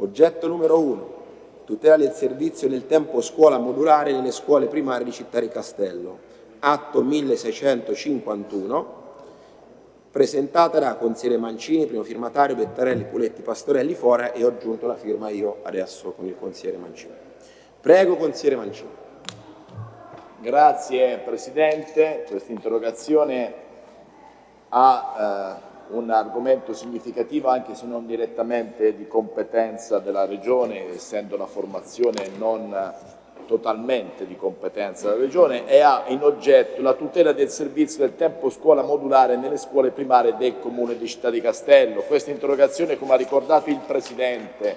Oggetto numero 1. Tutela del servizio del tempo scuola modulare nelle scuole primarie di Città di Castello. Atto 1651 presentata da consigliere Mancini, primo firmatario Bettarelli, Puletti, Pastorelli, Fora e ho aggiunto la firma io adesso con il consigliere Mancini. Prego, consigliere Mancini. Grazie Presidente, questa interrogazione ha eh, un argomento significativo anche se non direttamente di competenza della Regione, essendo la formazione non totalmente di competenza della Regione e ha in oggetto la tutela del servizio del tempo scuola modulare nelle scuole primarie del Comune di Città di Castello. Questa interrogazione, come ha ricordato il Presidente,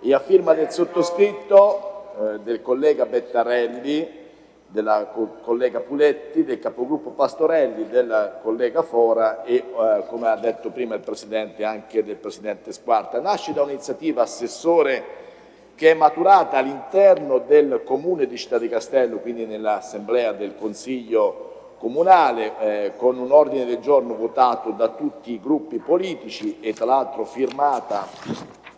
è a firma del sottoscritto, eh, del collega Bettarelli, della collega Puletti, del capogruppo Pastorelli, del collega Fora e, eh, come ha detto prima il Presidente, anche del Presidente Squarta. Nasce da un'iniziativa assessore che è maturata all'interno del Comune di Città di Castello, quindi nell'Assemblea del Consiglio Comunale, eh, con un ordine del giorno votato da tutti i gruppi politici e tra l'altro firmata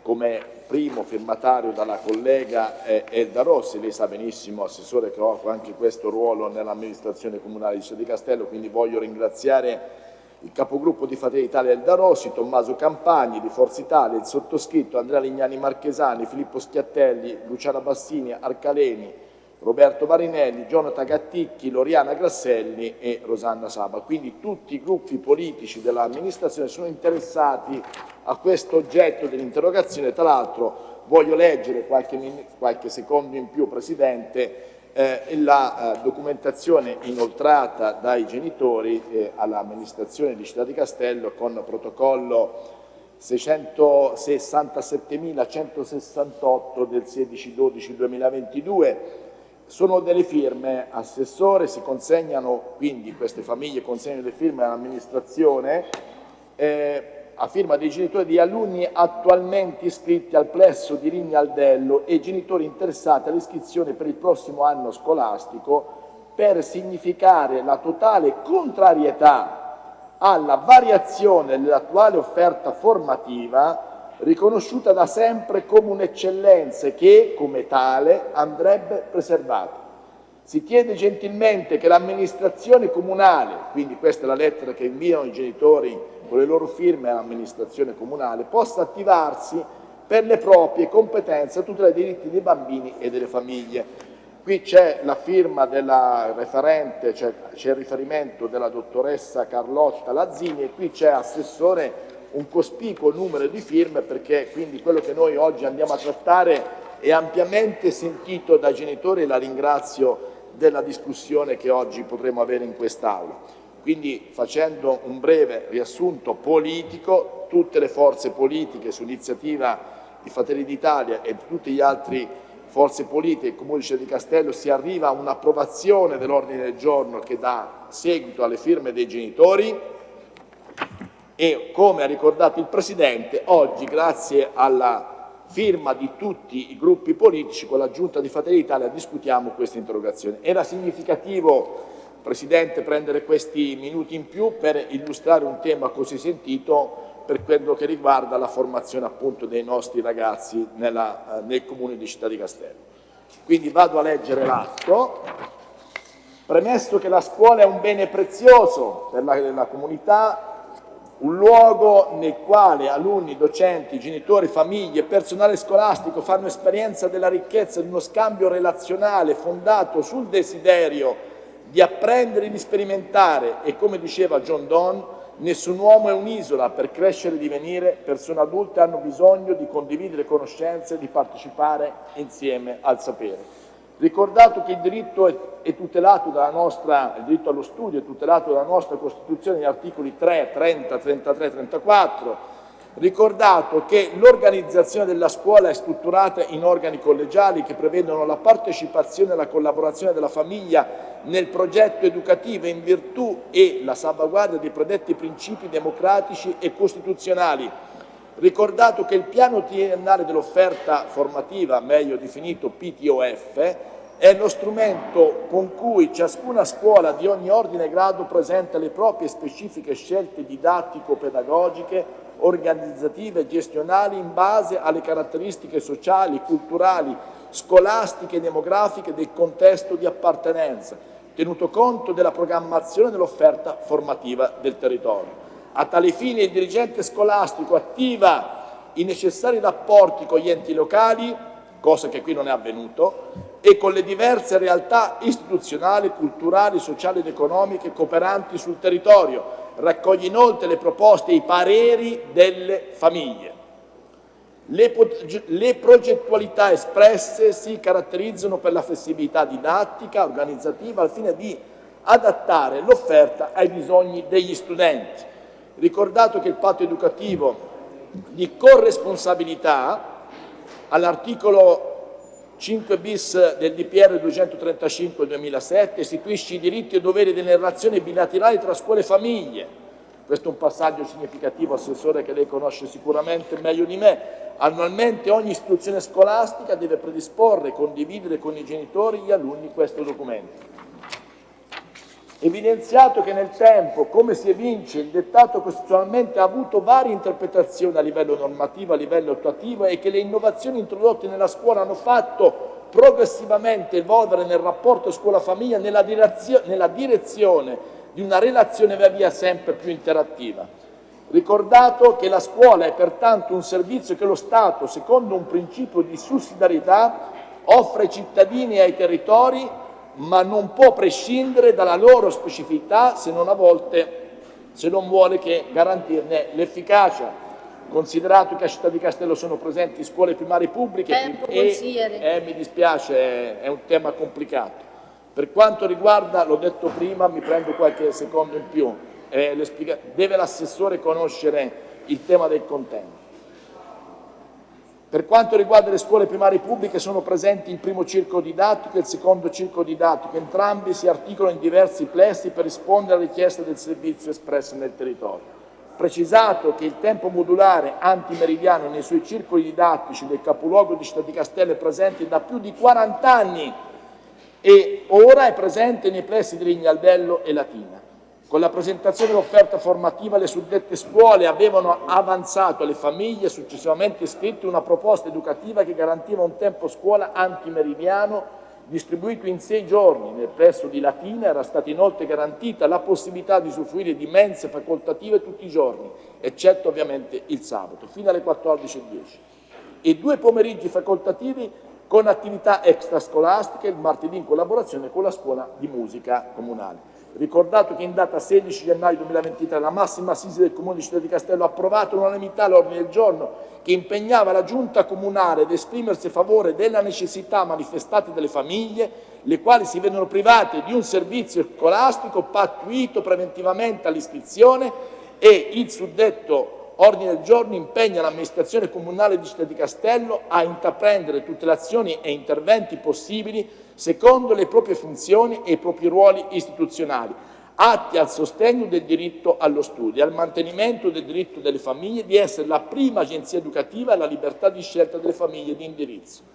come primo firmatario dalla collega eh, Elda Rossi, lei sa benissimo, Assessore, che ho anche questo ruolo nell'amministrazione comunale di di Castello, quindi voglio ringraziare il capogruppo di Fratelli Italia Elda Rossi, Tommaso Campagni di Forza Italia, il sottoscritto Andrea Lignani Marchesani, Filippo Schiattelli, Luciana Bassini, Arcaleni, Roberto Marinelli, Jonathan Gatticchi, Loriana Grasselli e Rosanna Saba. Quindi tutti i gruppi politici dell'amministrazione sono interessati a questo oggetto dell'interrogazione. Tra l'altro voglio leggere qualche, qualche secondo in più, Presidente, eh, la eh, documentazione inoltrata dai genitori eh, all'amministrazione di Città di Castello con protocollo 667.168 del 16-12-2022. Sono delle firme, assessore, si consegnano, quindi queste famiglie consegnano le firme all'amministrazione, eh, a firma dei genitori di alunni attualmente iscritti al plesso di Rignaldello e genitori interessati all'iscrizione per il prossimo anno scolastico per significare la totale contrarietà alla variazione dell'attuale offerta formativa riconosciuta da sempre come un'eccellenza che, come tale, andrebbe preservata. Si chiede gentilmente che l'amministrazione comunale, quindi questa è la lettera che inviano i genitori con le loro firme all'amministrazione comunale, possa attivarsi per le proprie competenze a tutela dei diritti dei bambini e delle famiglie. Qui c'è la firma della referente, c'è il riferimento della dottoressa Carlotta Lazzini e qui c'è assessore un cospicuo numero di firme perché quindi quello che noi oggi andiamo a trattare è ampiamente sentito dai genitori e la ringrazio della discussione che oggi potremo avere in quest'Aula. Quindi facendo un breve riassunto politico, tutte le forze politiche su iniziativa di Fratelli d'Italia e di tutte le altre forze politiche del Comune di Castello si arriva a un'approvazione dell'ordine del giorno che dà seguito alle firme dei genitori e come ha ricordato il Presidente oggi grazie alla firma di tutti i gruppi politici con la Giunta di Fratelli d'Italia discutiamo questa interrogazione. Era significativo Presidente, prendere questi minuti in più per illustrare un tema così sentito per quello che riguarda la formazione appunto dei nostri ragazzi nella, eh, nel Comune di Città di Castello. Quindi vado a leggere l'atto. Premesso che la scuola è un bene prezioso per la, la comunità, un luogo nel quale alunni, docenti, genitori, famiglie personale scolastico fanno esperienza della ricchezza di uno scambio relazionale fondato sul desiderio di apprendere e di sperimentare e come diceva John Donne, nessun uomo è un'isola, per crescere e divenire persone adulte hanno bisogno di condividere conoscenze e di partecipare insieme al sapere. Ricordato che il diritto nostra, il diritto allo studio è tutelato dalla nostra Costituzione negli articoli 3, 30, 33, 34, ricordato che l'organizzazione della scuola è strutturata in organi collegiali che prevedono la partecipazione e la collaborazione della famiglia nel progetto educativo in virtù e la salvaguardia dei predetti principi democratici e costituzionali. Ricordato che il piano triennale dell'offerta formativa, meglio definito PTOF, è lo strumento con cui ciascuna scuola di ogni ordine e grado presenta le proprie specifiche scelte didattico-pedagogiche organizzative e gestionali in base alle caratteristiche sociali, culturali, scolastiche e demografiche del contesto di appartenenza, tenuto conto della programmazione dell'offerta formativa del territorio. A tale fine il dirigente scolastico attiva i necessari rapporti con gli enti locali, cosa che qui non è avvenuto, e con le diverse realtà istituzionali, culturali, sociali ed economiche cooperanti sul territorio. Raccoglie inoltre le proposte e i pareri delle famiglie. Le, le, progettualità espresse si caratterizzano per la flessibilità didattica, organizzativa, al fine di adattare l'offerta ai bisogni degli studenti. Ricordato che il patto educativo di corresponsabilità all'articolo 5 bis del DPR 235 2007 istituisce i diritti e doveri delle relazioni bilaterali tra scuole e famiglie. Questo è un passaggio significativo, Assessore, che lei conosce sicuramente meglio di me. Annualmente ogni istituzione scolastica deve predisporre e condividere con i genitori e gli alunni questo documento. Evidenziato che nel tempo, come si evince, il dettato costituzionalmente ha avuto varie interpretazioni a livello normativo, a livello attuativo e che le innovazioni introdotte nella scuola hanno fatto progressivamente evolvere nel rapporto scuola-famiglia nella, nella direzione di una relazione via via sempre più interattiva. Ricordato che la scuola è pertanto un servizio che lo Stato, secondo un principio di sussidiarietà, offre ai cittadini e ai territori ma non può prescindere dalla loro specificità se non a volte se non vuole che garantirne l'efficacia. Considerato che a Città di Castello sono presenti scuole primarie pubbliche Tempo, e eh, mi dispiace, è un tema complicato. Per quanto riguarda, l'ho detto prima, mi prendo qualche secondo in più, eh, deve l'assessore conoscere il tema del contento. Per quanto riguarda le scuole primarie pubbliche sono presenti il primo circolo didattico e il secondo circolo didattico, entrambi si articolano in diversi plessi per rispondere alle richieste del servizio espresse nel territorio. Precisato che il tempo modulare antimeridiano nei suoi circoli didattici del capoluogo di Città di Castello è presente da più di 40 anni e ora è presente nei plessi di Lignaldello e Latina. Con la presentazione dell'offerta formativa le suddette scuole avevano avanzato alle famiglie successivamente iscritte una proposta educativa che garantiva un tempo scuola antimeridiano distribuito in sei giorni. Nel plesso di Latina era stata inoltre garantita la possibilità di usufruire di mense facoltative tutti i giorni, eccetto ovviamente il sabato, fino alle 14.10. E due pomeriggi facoltativi con attività extrascolastiche il martedì in collaborazione con la scuola di musica comunale. Ricordato che in data 16 gennaio 2023 la massima assise del Comune di Città di Castello ha approvato all'unanimità l'ordine del giorno che impegnava la Giunta Comunale ad esprimersi a favore della necessità manifestate dalle famiglie, le quali si vedono private di un servizio scolastico pattuito preventivamente all'iscrizione e il suddetto ordine del giorno impegna l'amministrazione comunale di Città di Castello a intraprendere tutte le azioni e interventi possibili secondo le proprie funzioni e i propri ruoli istituzionali, atti al sostegno del diritto allo studio e al mantenimento del diritto delle famiglie di essere la prima agenzia educativa e la libertà di scelta delle famiglie di indirizzo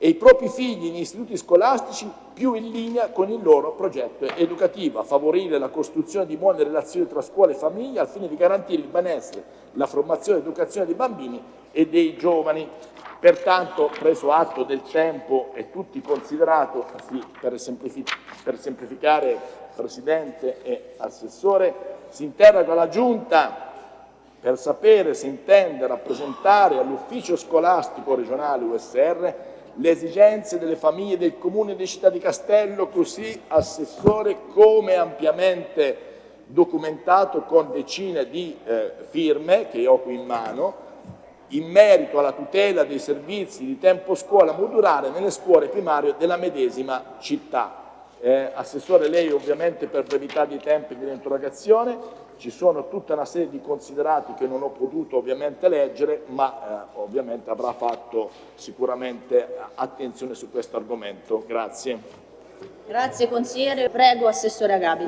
e i propri figli in istituti scolastici più in linea con il loro progetto educativo, a favorire la costruzione di buone relazioni tra scuola e famiglia al fine di garantire il benessere, la formazione e l'educazione dei bambini e dei giovani. Pertanto, preso atto del tempo e tutti considerato, per, semplific per semplificare Presidente e Assessore, si interroga la Giunta per sapere se intende rappresentare all'ufficio scolastico regionale USR le esigenze delle famiglie del Comune di Città di Castello, così Assessore come ampiamente documentato con decine di eh, firme che ho qui in mano, in merito alla tutela dei servizi di tempo scuola modulare nelle scuole primarie della medesima città. Eh, Assessore, lei ovviamente per brevità di tempi dell'interrogazione ci sono tutta una serie di considerati che non ho potuto ovviamente leggere, ma eh, ovviamente avrà fatto sicuramente attenzione su questo argomento. Grazie. Grazie consigliere, prego Assessore Agabi.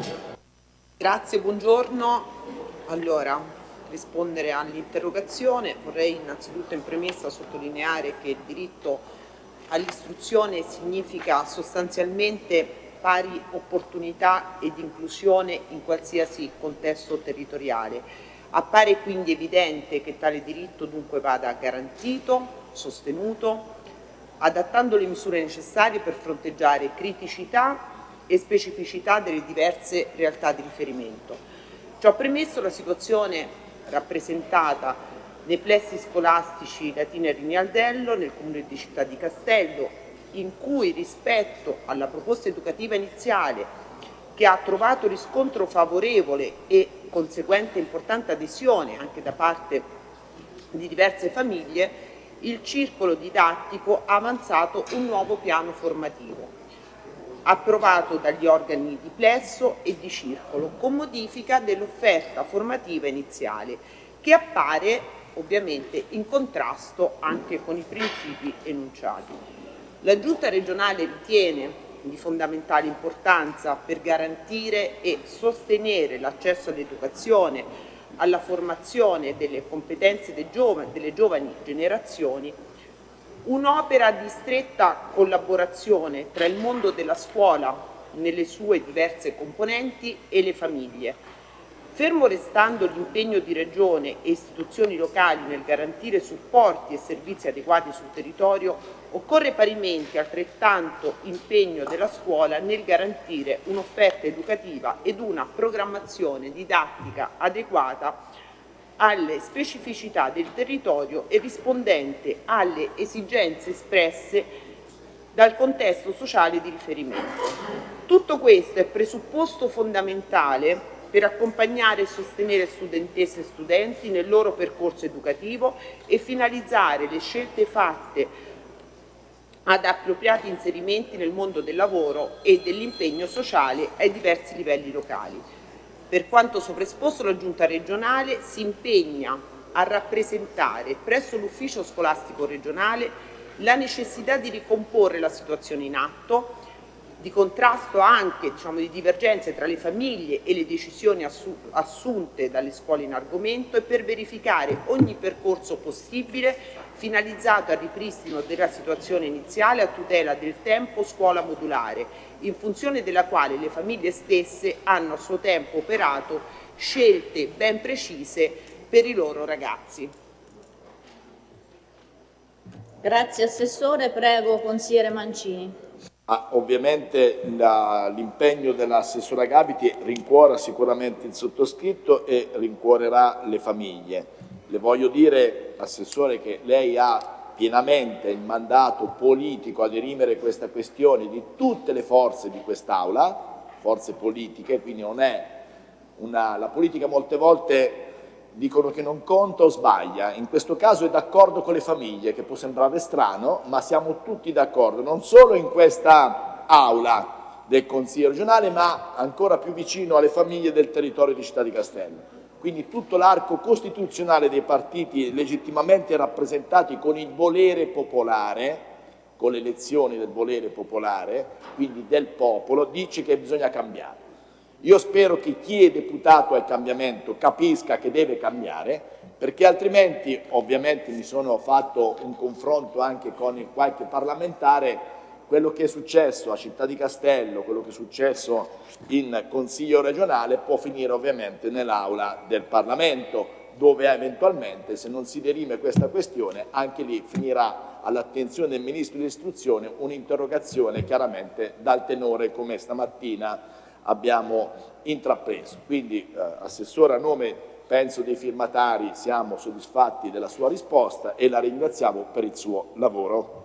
Grazie, buongiorno. Allora, rispondere all'interrogazione vorrei innanzitutto in premessa sottolineare che il diritto all'istruzione significa sostanzialmente pari opportunità ed inclusione in qualsiasi contesto territoriale. Appare quindi evidente che tale diritto dunque vada garantito, sostenuto, adattando le misure necessarie per fronteggiare criticità e specificità delle diverse realtà di riferimento. Ciò premesso, la situazione rappresentata nei plessi scolastici Latina e Rignaldello, nel comune di Città di Castello, in cui rispetto alla proposta educativa iniziale che ha trovato riscontro favorevole e conseguente importante adesione anche da parte di diverse famiglie, il circolo didattico ha avanzato un nuovo piano formativo, approvato dagli organi di plesso e di circolo, con modifica dell'offerta formativa iniziale, che appare ovviamente in contrasto anche con i principi enunciati. La Giunta regionale ritiene di fondamentale importanza per garantire e sostenere l'accesso all'educazione, alla formazione delle competenze dei giovani, delle giovani generazioni, un'opera di stretta collaborazione tra il mondo della scuola nelle sue diverse componenti e le famiglie, Fermo restando l'impegno di Regione e istituzioni locali nel garantire supporti e servizi adeguati sul territorio, occorre parimenti altrettanto impegno della scuola nel garantire un'offerta educativa ed una programmazione didattica adeguata alle specificità del territorio e rispondente alle esigenze espresse dal contesto sociale di riferimento. Tutto questo è presupposto fondamentale per accompagnare e sostenere studentesse e studenti nel loro percorso educativo e finalizzare le scelte fatte ad appropriati inserimenti nel mondo del lavoro e dell'impegno sociale ai diversi livelli locali. Per quanto sovraesposto la Giunta regionale si impegna a rappresentare presso l'ufficio scolastico regionale la necessità di ricomporre la situazione in atto di contrasto anche diciamo, di divergenze tra le famiglie e le decisioni assunte dalle scuole in argomento e per verificare ogni percorso possibile finalizzato al ripristino della situazione iniziale a tutela del tempo scuola modulare, in funzione della quale le famiglie stesse hanno a suo tempo operato scelte ben precise per i loro ragazzi. Grazie Assessore, prego Consigliere Mancini. Ah, ovviamente l'impegno dell'assessora Gabiti rincuora sicuramente il sottoscritto e rincuorerà le famiglie. Le voglio dire, Assessore, che lei ha pienamente il mandato politico a dirimere questa questione di tutte le forze di quest'Aula, forze politiche, quindi non è una, la politica molte volte dicono che non conta o sbaglia, in questo caso è d'accordo con le famiglie, che può sembrare strano, ma siamo tutti d'accordo, non solo in questa aula del Consiglio regionale, ma ancora più vicino alle famiglie del territorio di Città di Castello. Quindi tutto l'arco costituzionale dei partiti legittimamente rappresentati con il volere popolare, con le elezioni del volere popolare, quindi del popolo, dice che bisogna cambiare. Io spero che chi è deputato al cambiamento capisca che deve cambiare, perché altrimenti, ovviamente mi sono fatto un confronto anche con qualche parlamentare, quello che è successo a Città di Castello, quello che è successo in Consiglio regionale può finire ovviamente nell'aula del Parlamento, dove eventualmente, se non si derime questa questione, anche lì finirà all'attenzione del Ministro dell'Istruzione un'interrogazione chiaramente dal tenore come stamattina abbiamo intrapreso. Quindi, eh, Assessore, a nome penso dei firmatari siamo soddisfatti della sua risposta e la ringraziamo per il suo lavoro.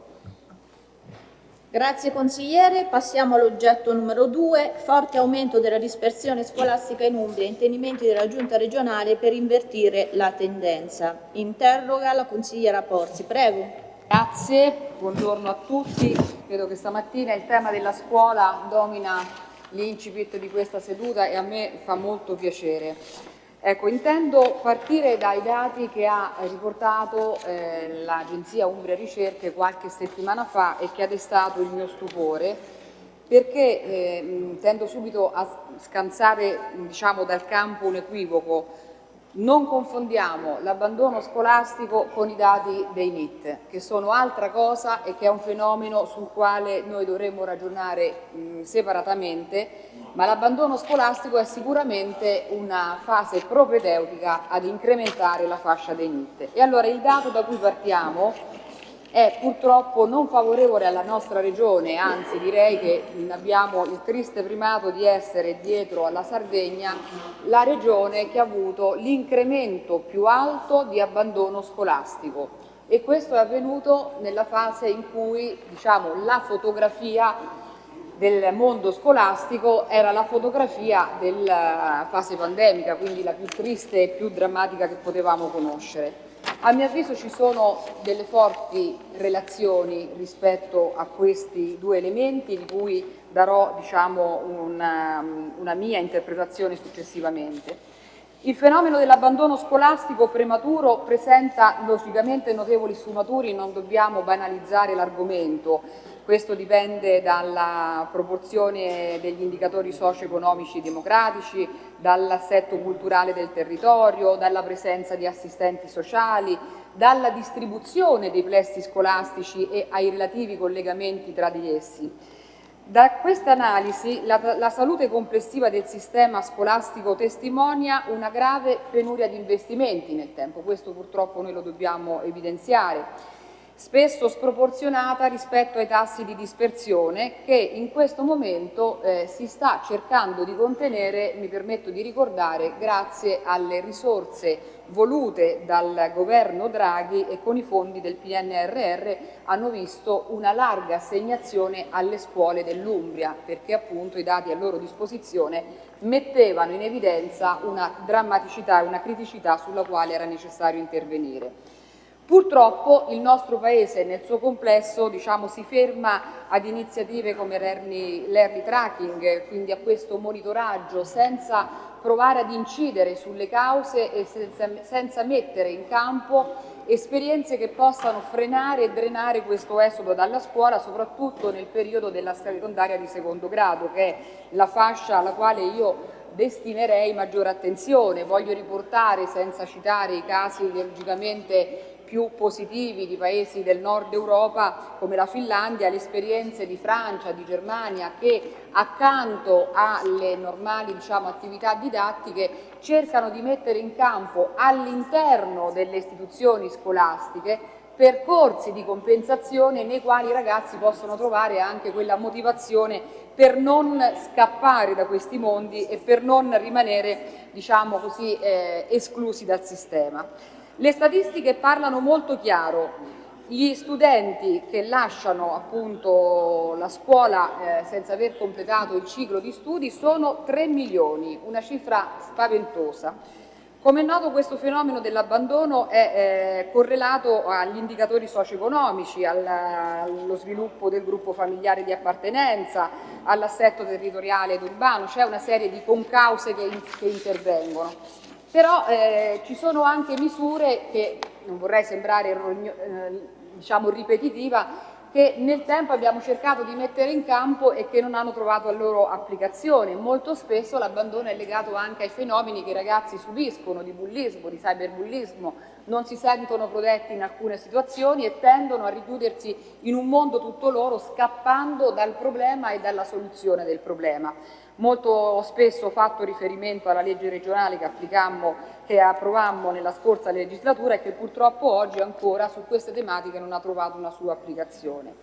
Grazie consigliere, passiamo all'oggetto numero 2, forte aumento della dispersione scolastica in Umbria, intendimenti della giunta regionale per invertire la tendenza. Interroga la consigliera Porzi, prego. Grazie, buongiorno a tutti, credo che stamattina il tema della scuola domina l'incipit di questa seduta e a me fa molto piacere. Ecco, intendo partire dai dati che ha riportato eh, l'Agenzia Umbria Ricerche qualche settimana fa e che ha destato il mio stupore, perché eh, tendo subito a scansare diciamo, dal campo un equivoco. Non confondiamo l'abbandono scolastico con i dati dei NIT, che sono altra cosa e che è un fenomeno sul quale noi dovremmo ragionare mh, separatamente ma l'abbandono scolastico è sicuramente una fase propedeutica ad incrementare la fascia dei NIT. E allora il dato da cui partiamo è purtroppo non favorevole alla nostra regione, anzi direi che abbiamo il triste primato di essere dietro alla Sardegna la regione che ha avuto l'incremento più alto di abbandono scolastico e questo è avvenuto nella fase in cui diciamo, la fotografia del mondo scolastico era la fotografia della fase pandemica, quindi la più triste e più drammatica che potevamo conoscere. A mio avviso ci sono delle forti relazioni rispetto a questi due elementi di cui darò diciamo, una, una mia interpretazione successivamente. Il fenomeno dell'abbandono scolastico prematuro presenta logicamente notevoli sfumature, non dobbiamo banalizzare l'argomento, questo dipende dalla proporzione degli indicatori socio-economici democratici, dall'assetto culturale del territorio, dalla presenza di assistenti sociali, dalla distribuzione dei plessi scolastici e ai relativi collegamenti tra di essi. Da questa analisi la, la, salute complessiva del sistema scolastico testimonia una grave penuria di investimenti nel tempo, questo purtroppo noi lo dobbiamo evidenziare spesso sproporzionata rispetto ai tassi di dispersione che in questo momento eh, si sta cercando di contenere, mi permetto di ricordare, grazie alle risorse volute dal governo Draghi e con i fondi del PNRR hanno visto una larga assegnazione alle scuole dell'Umbria perché appunto i dati a loro disposizione mettevano in evidenza una drammaticità e una criticità sulla quale era necessario intervenire. Purtroppo il nostro Paese nel suo complesso diciamo, si ferma ad iniziative come l'early tracking, quindi a questo monitoraggio, senza provare ad incidere sulle cause e senza, senza mettere in campo esperienze che possano frenare e drenare questo esodo dalla scuola, soprattutto nel periodo della secondaria di secondo grado, che è la fascia alla quale io destinerei maggiore attenzione. Voglio riportare, senza citare i casi logicamente più positivi di paesi del nord Europa come la Finlandia, le esperienze di Francia, di Germania che accanto alle normali diciamo, attività didattiche cercano di mettere in campo all'interno delle istituzioni scolastiche percorsi di compensazione nei quali i ragazzi possono trovare anche quella motivazione per non scappare da questi mondi e per non rimanere diciamo così, eh, esclusi dal sistema. Le statistiche parlano molto chiaro. Gli studenti che lasciano appunto la scuola eh, senza aver completato il ciclo di studi sono 3 milioni, una cifra spaventosa. Come è noto questo fenomeno dell'abbandono è eh, correlato agli indicatori socio-economici, allo sviluppo del gruppo familiare di appartenenza, all'assetto territoriale ed urbano, c'è una serie di concause che, che intervengono però eh, ci sono anche misure che, non vorrei sembrare eh, diciamo ripetitiva, che nel tempo abbiamo cercato di mettere in campo e che non hanno trovato la loro applicazione. Molto spesso l'abbandono è legato anche ai fenomeni che i ragazzi subiscono di bullismo, di cyberbullismo, non si sentono protetti in alcune situazioni e tendono a richiudersi in un mondo tutto loro scappando dal problema e dalla soluzione del problema. Molto spesso ho fatto riferimento alla legge regionale che, che approvammo nella scorsa legislatura e che purtroppo oggi ancora su queste tematiche non ha trovato una sua applicazione.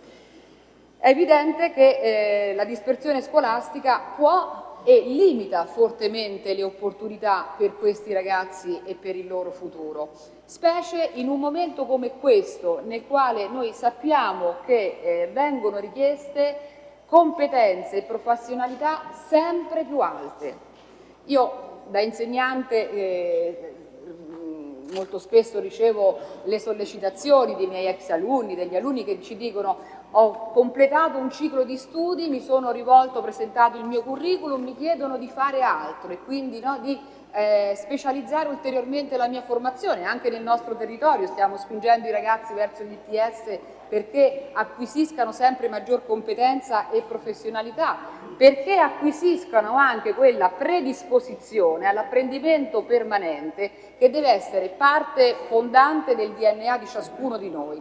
È evidente che eh, la dispersione scolastica può e limita fortemente le opportunità per questi ragazzi e per il loro futuro, specie in un momento come questo nel quale noi sappiamo che eh, vengono richieste competenze e professionalità sempre più alte. Io da insegnante eh, molto spesso ricevo le sollecitazioni dei miei ex alunni, degli alunni che ci dicono ho completato un ciclo di studi, mi sono rivolto, ho presentato il mio curriculum, mi chiedono di fare altro e quindi no, di eh, specializzare ulteriormente la mia formazione, anche nel nostro territorio. Stiamo spingendo i ragazzi verso gli ITS perché acquisiscano sempre maggior competenza e professionalità, perché acquisiscano anche quella predisposizione all'apprendimento permanente che deve essere parte fondante del DNA di ciascuno di noi.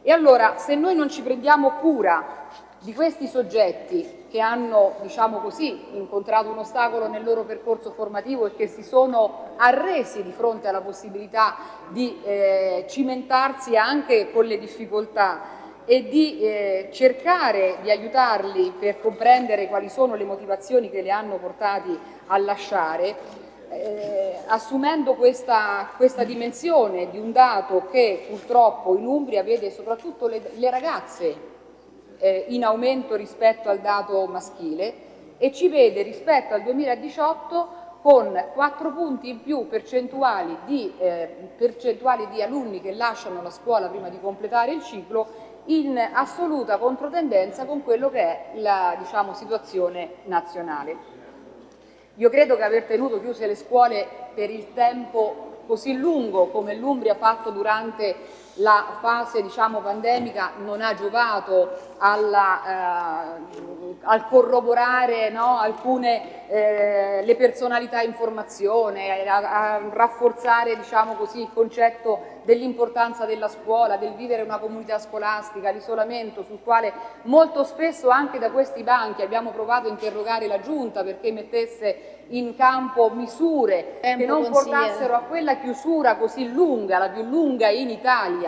E allora, se noi non ci prendiamo cura di questi soggetti che hanno, diciamo così, incontrato un ostacolo nel loro percorso formativo e che si sono arresi di fronte alla possibilità di eh, cimentarsi anche con le difficoltà e di eh, cercare di aiutarli per comprendere quali sono le motivazioni che li hanno portati a lasciare, eh, assumendo questa, questa, dimensione di un dato che purtroppo in Umbria vede soprattutto le, le ragazze eh, in aumento rispetto al dato maschile e ci vede rispetto al 2018 con 4 punti in più percentuali di, eh, percentuali di alunni che lasciano la scuola prima di completare il ciclo in assoluta controtendenza con quello che è la diciamo, situazione nazionale. Io credo che aver tenuto chiuse le scuole per il tempo così lungo come l'Umbria ha fatto durante la fase diciamo, pandemica non ha giovato alla, eh, al corroborare no, alcune eh, le personalità in formazione, a, a rafforzare diciamo così, il concetto dell'importanza della scuola, del vivere una comunità scolastica, l'isolamento sul quale molto spesso anche da questi banchi abbiamo provato a interrogare la Giunta perché mettesse in campo misure Tempo che non portassero a quella chiusura così lunga, la più lunga in Italia,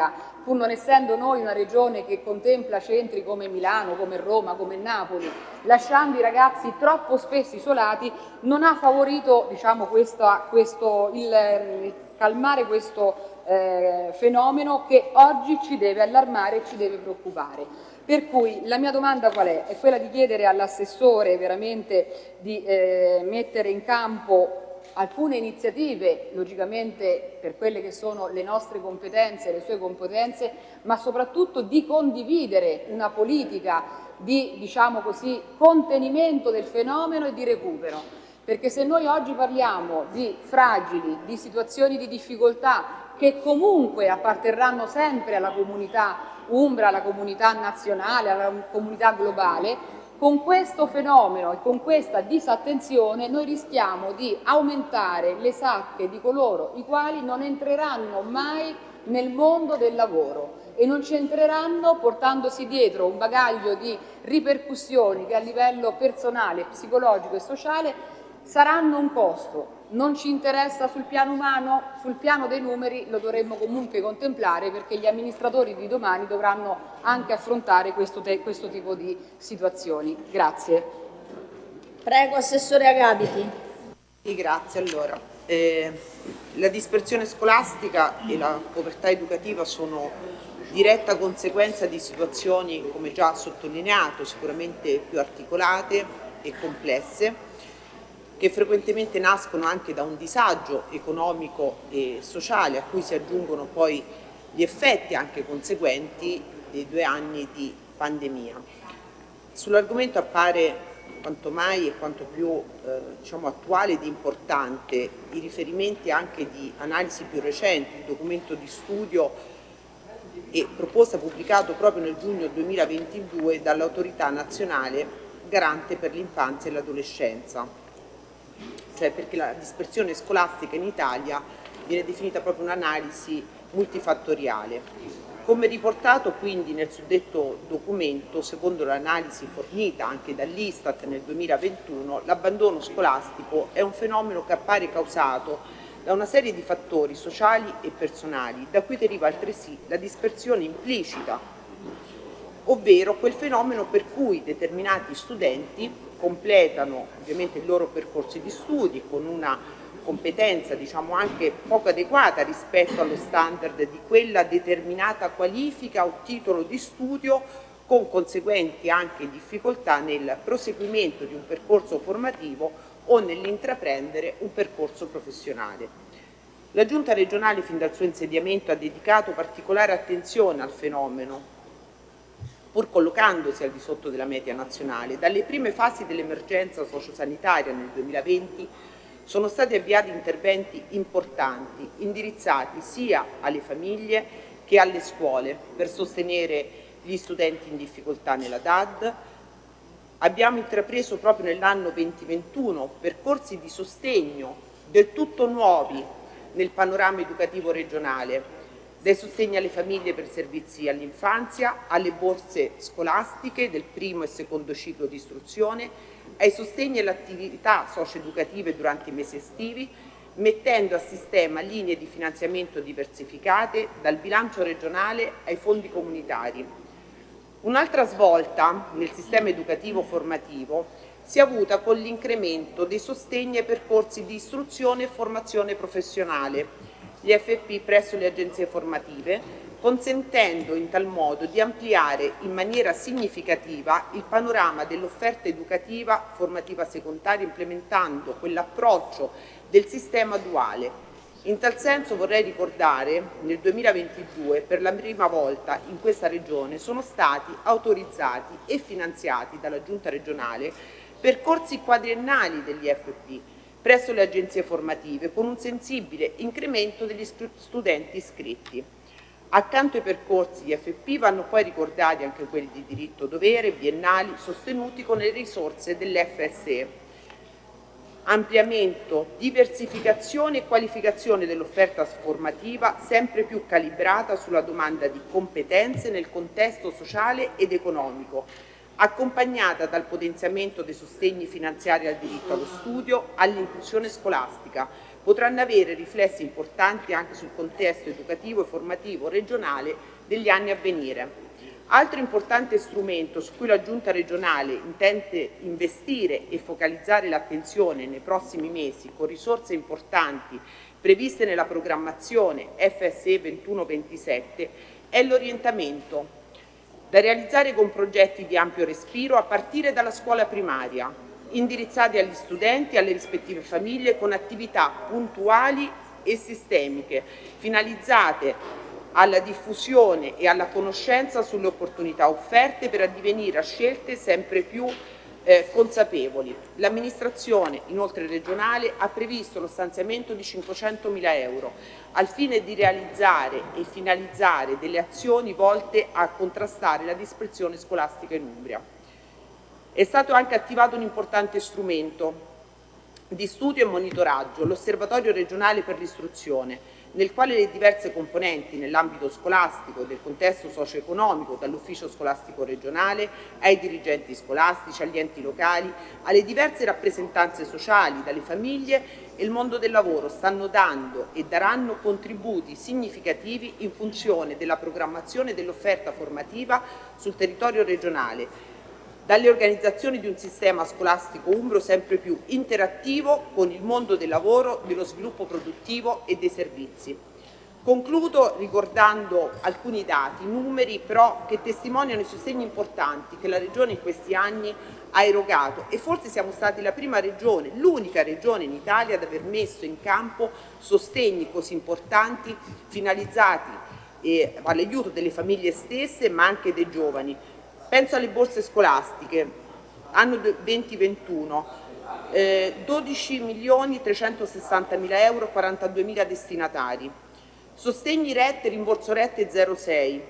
pur non essendo noi una regione che contempla centri come Milano, come Roma, come Napoli, lasciando i ragazzi troppo spesso isolati, non ha favorito diciamo, questa, questo, il, calmare questo eh, fenomeno che oggi ci deve allarmare e ci deve preoccupare. Per cui la mia domanda qual è? È quella di chiedere all'assessore veramente di eh, mettere in campo alcune iniziative, logicamente per quelle che sono le nostre competenze, le sue competenze, ma soprattutto di condividere una politica di diciamo così, contenimento del fenomeno e di recupero. Perché se noi oggi parliamo di fragili, di situazioni di difficoltà che comunque apparterranno sempre alla comunità umbra, alla comunità nazionale, alla comunità globale, con questo fenomeno e con questa disattenzione noi rischiamo di aumentare le sacche di coloro i quali non entreranno mai nel mondo del lavoro e non ci entreranno portandosi dietro un bagaglio di ripercussioni che a livello personale, psicologico e sociale saranno un costo. Non ci interessa sul piano umano, sul piano dei numeri lo dovremmo comunque contemplare perché gli amministratori di domani dovranno anche affrontare questo, questo tipo di situazioni. Grazie. Prego, Assessore Agabiti. Sì, grazie. Allora, eh, la dispersione scolastica e la povertà educativa sono diretta conseguenza di situazioni, come già sottolineato, sicuramente più articolate e complesse, che frequentemente nascono anche da un disagio economico e sociale a cui si aggiungono poi gli effetti anche conseguenti dei due anni di pandemia. Sull'argomento appare quanto mai e quanto più eh, diciamo, attuale ed importante i riferimenti anche di analisi più recenti, il documento di studio e proposta pubblicato proprio nel giugno 2022 dall'autorità nazionale garante per l'infanzia e l'adolescenza, cioè perché la dispersione scolastica in Italia viene definita proprio un'analisi multifattoriale. Come riportato quindi nel suddetto documento, secondo l'analisi fornita anche dall'Istat nel 2021, l'abbandono scolastico è un fenomeno che appare causato da una serie di fattori sociali e personali, da cui deriva altresì la dispersione implicita, ovvero quel fenomeno per cui determinati studenti completano ovviamente i loro percorsi di studi con una competenza diciamo anche poco adeguata rispetto allo standard di quella determinata qualifica o titolo di studio con conseguenti anche difficoltà nel proseguimento di un percorso formativo o nell'intraprendere un percorso professionale. La Giunta regionale fin dal suo insediamento ha dedicato particolare attenzione al fenomeno pur collocandosi al di sotto della media nazionale. Dalle prime fasi dell'emergenza sociosanitaria nel 2020 sono stati avviati interventi importanti, indirizzati sia alle famiglie che alle scuole per sostenere gli studenti in difficoltà nella DAD. Abbiamo intrapreso proprio nell'anno 2021 percorsi di sostegno del tutto nuovi nel panorama educativo regionale, dai sostegni alle famiglie per servizi all'infanzia, alle borse scolastiche del primo e secondo ciclo di istruzione, ai sostegni alle attività socio-educative durante i mesi estivi, mettendo a sistema linee di finanziamento diversificate dal bilancio regionale ai fondi comunitari. Un'altra svolta nel sistema educativo formativo si è avuta con l'incremento dei sostegni ai percorsi di istruzione e formazione professionale, gli FP presso le agenzie formative, consentendo in tal modo di ampliare in maniera significativa il panorama dell'offerta educativa formativa secondaria implementando quell'approccio del sistema duale. In tal senso vorrei ricordare nel 2022 per la prima volta in questa regione sono stati autorizzati e finanziati dalla giunta regionale percorsi quadriennali degli FP presso le agenzie formative con un sensibile incremento degli studenti iscritti. Accanto ai percorsi di FP vanno poi ricordati anche quelli di diritto-dovere, biennali, sostenuti con le risorse dell'FSE. Ampliamento, diversificazione e qualificazione dell'offerta formativa sempre più calibrata sulla domanda di competenze nel contesto sociale ed economico, accompagnata dal potenziamento dei sostegni finanziari al diritto allo studio, all'inclusione scolastica, potranno avere riflessi importanti anche sul contesto educativo e formativo regionale degli anni a venire. Altro importante strumento su cui la Giunta regionale intende investire e focalizzare l'attenzione nei prossimi mesi con risorse importanti previste nella programmazione FSE 21-27 è l'orientamento da realizzare con progetti di ampio respiro a partire dalla scuola primaria, indirizzati agli studenti e alle rispettive famiglie con attività puntuali e sistemiche, finalizzate alla diffusione e alla conoscenza sulle opportunità offerte per addivenire a scelte sempre più eh, consapevoli. L'amministrazione, inoltre regionale, ha previsto lo stanziamento di 500.000 euro al fine di realizzare e finalizzare delle azioni volte a contrastare la dispersione scolastica in Umbria. È stato anche attivato un importante strumento di studio e monitoraggio, l'Osservatorio regionale per l'istruzione, nel quale le diverse componenti nell'ambito scolastico e del contesto socio-economico, dall'ufficio scolastico regionale ai dirigenti scolastici, agli enti locali, alle diverse rappresentanze sociali, dalle famiglie e il mondo del lavoro stanno dando e daranno contributi significativi in funzione della programmazione dell'offerta formativa sul territorio regionale dalle organizzazioni di un sistema scolastico umbro sempre più interattivo con il mondo del lavoro, dello sviluppo produttivo e dei servizi. Concludo ricordando alcuni dati, numeri però che testimoniano i sostegni importanti che la Regione in questi anni ha erogato e forse siamo stati la prima regione, l'unica regione in Italia ad aver messo in campo sostegni così importanti finalizzati eh, all'aiuto delle famiglie stesse ma anche dei giovani, Penso alle borse scolastiche, anno 2021, eh, 12 milioni 360 mila euro, 42 mila destinatari. Sostegni rette, rimborso rette 06,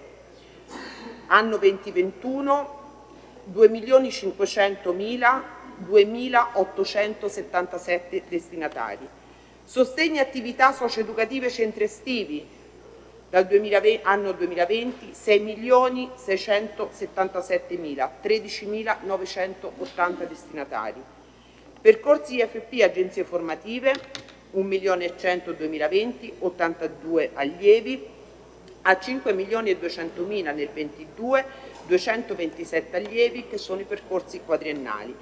anno 2021, 2 milioni 500 mila, 2.877 destinatari. Sostegni attività socio-educative centri estivi, dal 2020, anno 2020 6 milioni 677 mila, 13.980 destinatari. Percorsi IFP agenzie formative 1 milione e 100 2020, 82 allievi, a 5 milioni e 200 mila nel 22, 227 allievi che sono i percorsi quadriennali.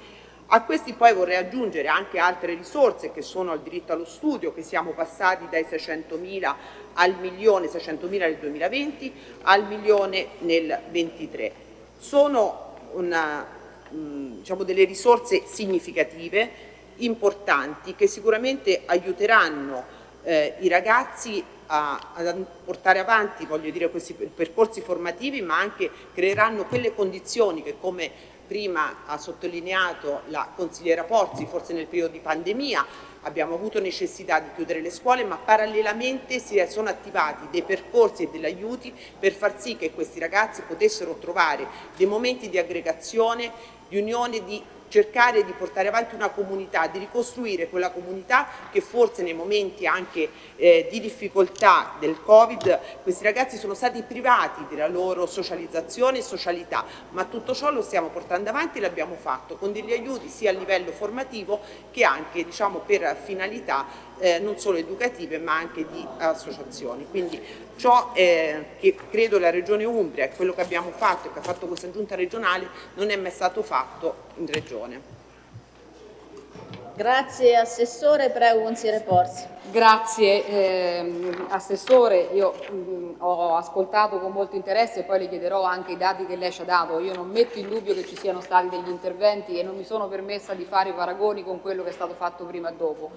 A questi poi vorrei aggiungere anche altre risorse che sono al diritto allo studio, che siamo passati dai 600.000 al milione 600.000 nel 2020 al milione nel 23. Sono una, diciamo delle risorse significative, importanti, che sicuramente aiuteranno eh, i ragazzi a, a, portare avanti voglio dire, questi percorsi formativi, ma anche creeranno quelle condizioni che come prima ha sottolineato la consigliera Pozzi, forse nel periodo di pandemia abbiamo avuto necessità di chiudere le scuole, ma parallelamente si sono attivati dei percorsi e degli aiuti per far sì che questi ragazzi potessero trovare dei momenti di aggregazione, di unione, di cercare di portare avanti una comunità, di ricostruire quella comunità che forse nei momenti anche eh, di difficoltà del Covid questi ragazzi sono stati privati della loro socializzazione e socialità, ma tutto ciò lo stiamo portando avanti e l'abbiamo fatto con degli aiuti sia a livello formativo che anche diciamo, per finalità eh, non solo educative ma anche di associazioni. Quindi ciò eh, che credo la Regione Umbria e quello che abbiamo fatto e che ha fatto questa giunta regionale non è mai stato fatto in Regione. Grazie Assessore, prego consigliere Porzi. Grazie eh, Assessore, io mh, ho ascoltato con molto interesse e poi le chiederò anche i dati che lei ci ha dato. Io non metto in dubbio che ci siano stati degli interventi e non mi sono permessa di fare paragoni con quello che è stato fatto prima e dopo.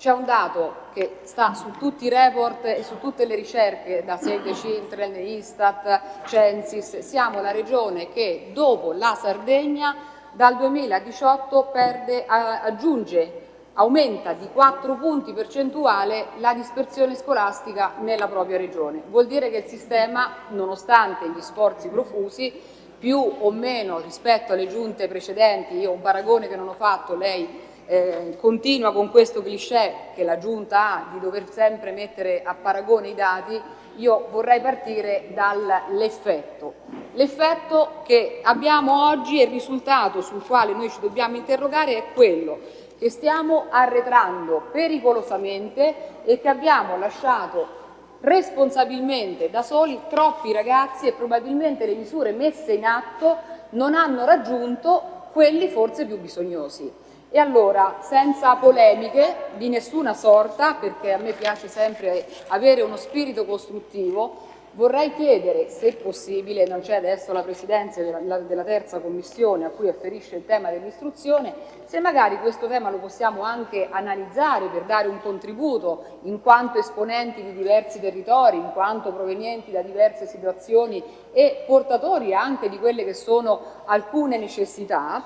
C'è un dato che sta su tutti i report e su tutte le ricerche da Save Children, Istat, Censis. Siamo la regione che dopo la Sardegna dal 2018 perde, aggiunge, aumenta di 4 punti percentuali la dispersione scolastica nella propria regione. Vuol dire che il sistema, nonostante gli sforzi profusi, più o meno rispetto alle giunte precedenti, io un paragone che non ho fatto, lei eh, continua con questo cliché che la Giunta ha di dover sempre mettere a paragone i dati, io vorrei partire dall'effetto. L'effetto che abbiamo oggi e il risultato sul quale noi ci dobbiamo interrogare è quello che stiamo arretrando pericolosamente e che abbiamo lasciato responsabilmente da soli troppi ragazzi e probabilmente le misure messe in atto non hanno raggiunto quelli forse più bisognosi. E allora, senza polemiche di nessuna sorta, perché a me piace sempre avere uno spirito costruttivo, vorrei chiedere, se possibile, non c'è adesso la Presidenza della, della terza commissione a cui afferisce il tema dell'istruzione, se magari questo tema lo possiamo anche analizzare per dare un contributo in quanto esponenti di diversi territori, in quanto provenienti da diverse situazioni e portatori anche di quelle che sono alcune necessità,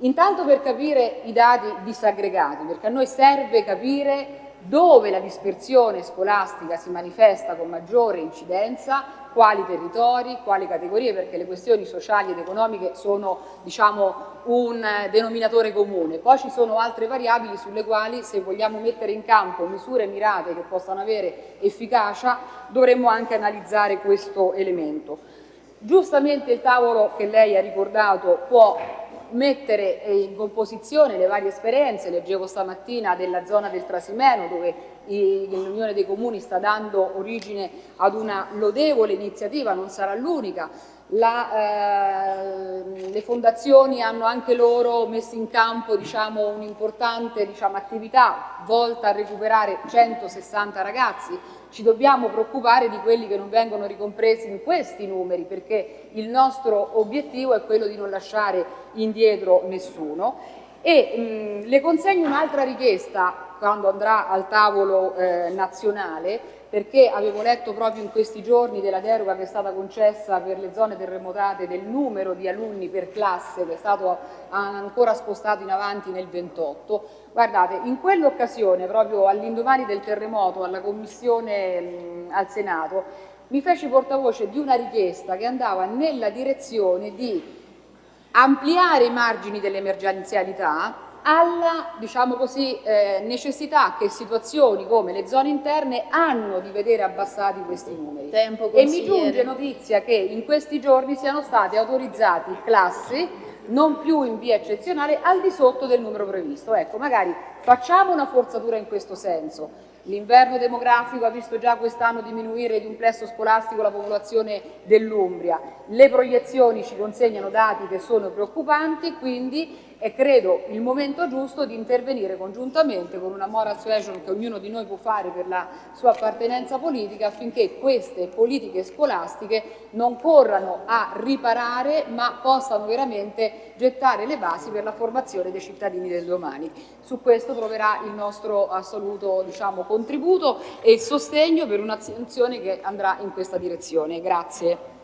Intanto per capire i dati disaggregati, perché a noi serve capire dove la dispersione scolastica si manifesta con maggiore incidenza, quali territori, quali categorie, perché le questioni sociali ed economiche sono diciamo, un denominatore comune. Poi ci sono altre variabili sulle quali se vogliamo mettere in campo misure mirate che possano avere efficacia dovremmo anche analizzare questo elemento. Giustamente il tavolo che lei ha ricordato può mettere in composizione le varie esperienze, leggevo stamattina della zona del Trasimeno dove l'Unione dei Comuni sta dando origine ad una lodevole iniziativa, non sarà l'unica, eh, le fondazioni hanno anche loro messo in campo diciamo, un'importante diciamo, attività volta a recuperare 160 ragazzi ci dobbiamo preoccupare di quelli che non vengono ricompresi in questi numeri perché il nostro obiettivo è quello di non lasciare indietro nessuno. E mh, le consegno un'altra richiesta quando andrà al tavolo eh, nazionale perché avevo letto proprio in questi giorni della deroga che è stata concessa per le zone terremotate del numero di alunni per classe che è stato ancora spostato in avanti nel 28. Guardate, in quell'occasione, proprio all'indomani del terremoto, alla Commissione al Senato, mi feci portavoce di una richiesta che andava nella direzione di ampliare i margini dell'emergenzialità alla diciamo così, eh, necessità che situazioni come le zone interne hanno di vedere abbassati questi numeri. Tempo, e mi giunge notizia che in questi giorni siano state autorizzate classi non più in via eccezionale al di sotto del numero previsto. Ecco, magari facciamo una forzatura in questo senso. L'inverno demografico ha visto già quest'anno diminuire di un plesso scolastico la popolazione dell'Umbria. Le proiezioni ci consegnano dati che sono preoccupanti, quindi è credo il momento giusto di intervenire congiuntamente con una moral suasion che ognuno di noi può fare per la sua appartenenza politica affinché queste politiche scolastiche non corrano a riparare ma possano veramente gettare le basi per la formazione dei cittadini del domani. Su questo troverà il nostro assoluto diciamo, contributo e sostegno per un'azione che andrà in questa direzione. Grazie.